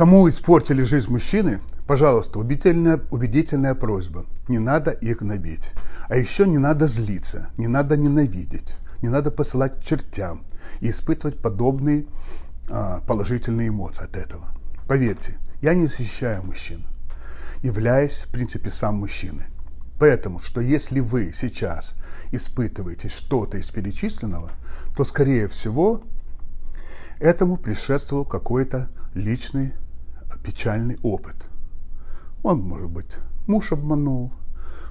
Кому испортили жизнь мужчины, пожалуйста, убедительная, убедительная просьба. Не надо их гнобить. А еще не надо злиться, не надо ненавидеть, не надо посылать чертям и испытывать подобные а, положительные эмоции от этого. Поверьте, я не защищаю мужчин, являясь, в принципе, сам мужчиной. Поэтому, что если вы сейчас испытываете что-то из перечисленного, то, скорее всего, этому предшествовал какой-то личный печальный опыт. Он, может быть, муж обманул,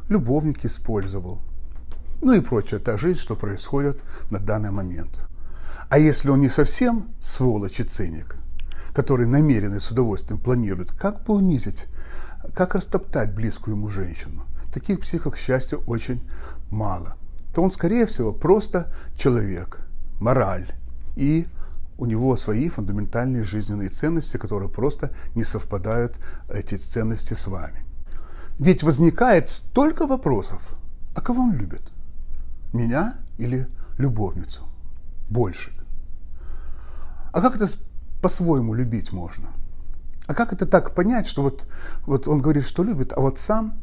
любовник использовал, ну и прочая та жизнь, что происходит на данный момент. А если он не совсем сволочь и циник, который намеренно и с удовольствием планирует, как бы унизить, как растоптать близкую ему женщину, таких психов, к счастью, очень мало, то он, скорее всего, просто человек, мораль. И у него свои фундаментальные жизненные ценности, которые просто не совпадают, эти ценности, с вами. Ведь возникает столько вопросов. А кого он любит? Меня или любовницу? Больше. А как это по-своему любить можно? А как это так понять, что вот, вот он говорит, что любит, а вот сам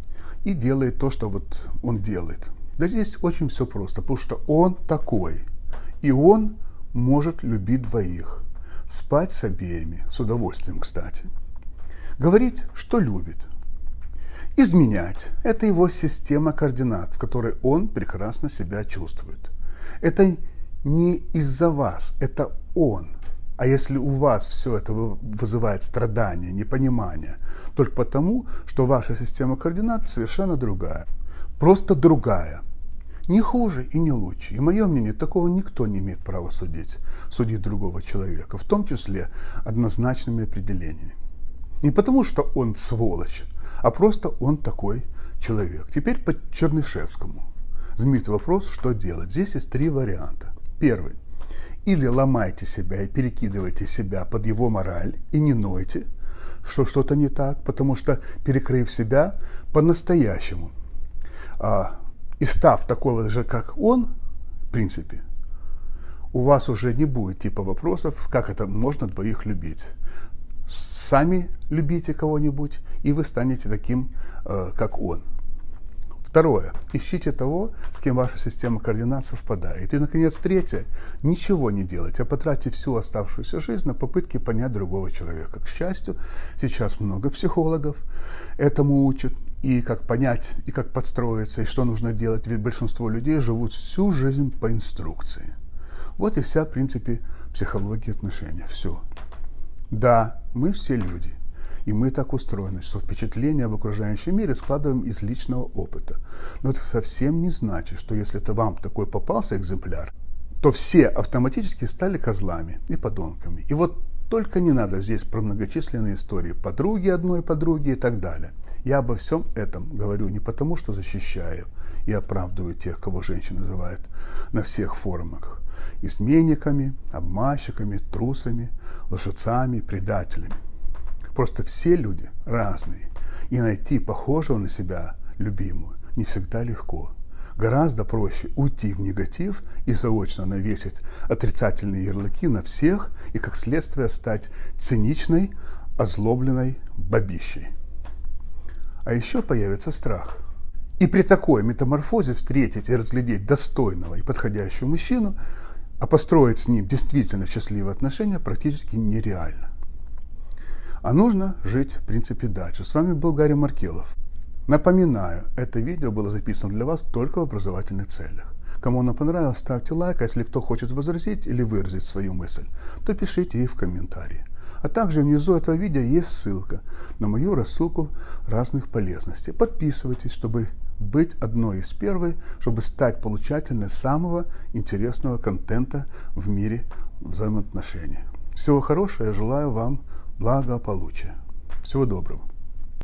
и делает то, что вот он делает. Да здесь очень все просто, потому что он такой. И он может любить двоих. Спать с обеими, с удовольствием, кстати. Говорить, что любит. Изменять – это его система координат, в которой он прекрасно себя чувствует. Это не из-за вас, это он. А если у вас все это вызывает страдания, непонимание, только потому, что ваша система координат совершенно другая. Просто другая. Не хуже и не лучше. И мое мнение, такого никто не имеет права судить, судить другого человека, в том числе однозначными определениями. Не потому, что он сволочь, а просто он такой человек. Теперь по Чернышевскому. Знаменитый вопрос, что делать. Здесь есть три варианта. Первый или ломайте себя и перекидывайте себя под его мораль и не нойте, что что-то не так, потому что перекрыв себя по-настоящему а, и став такого же, как он, в принципе, у вас уже не будет типа вопросов, как это можно двоих любить. Сами любите кого-нибудь, и вы станете таким, э, как он. Второе. Ищите того, с кем ваша система координат совпадает. И, наконец, третье. Ничего не делать, а потратьте всю оставшуюся жизнь на попытки понять другого человека. К счастью, сейчас много психологов этому учат. И как понять, и как подстроиться, и что нужно делать. Ведь большинство людей живут всю жизнь по инструкции. Вот и вся, в принципе, психология отношения. Все. Да, мы все люди. И мы так устроены, что впечатление об окружающем мире складываем из личного опыта. Но это совсем не значит, что если это вам такой попался экземпляр, то все автоматически стали козлами и подонками. И вот только не надо здесь про многочисленные истории подруги одной подруги и так далее. Я обо всем этом говорю не потому, что защищаю и оправдываю тех, кого женщины называют на всех форумах. Изменниками, обманщиками, трусами, лжецами, предателями. Просто все люди разные. И найти похожего на себя любимую не всегда легко. Гораздо проще уйти в негатив и заочно навесить отрицательные ярлыки на всех и, как следствие, стать циничной, озлобленной бабищей. А еще появится страх. И при такой метаморфозе встретить и разглядеть достойного и подходящего мужчину, а построить с ним действительно счастливые отношения практически нереально. А нужно жить, в принципе, дальше. С вами был Гарри Маркелов. Напоминаю, это видео было записано для вас только в образовательных целях. Кому оно понравилось, ставьте лайк, а если кто хочет возразить или выразить свою мысль, то пишите ей в комментарии. А также внизу этого видео есть ссылка на мою рассылку разных полезностей. Подписывайтесь, чтобы быть одной из первой, чтобы стать получателем самого интересного контента в мире взаимоотношений. Всего хорошего, я желаю вам благополучия. Всего доброго.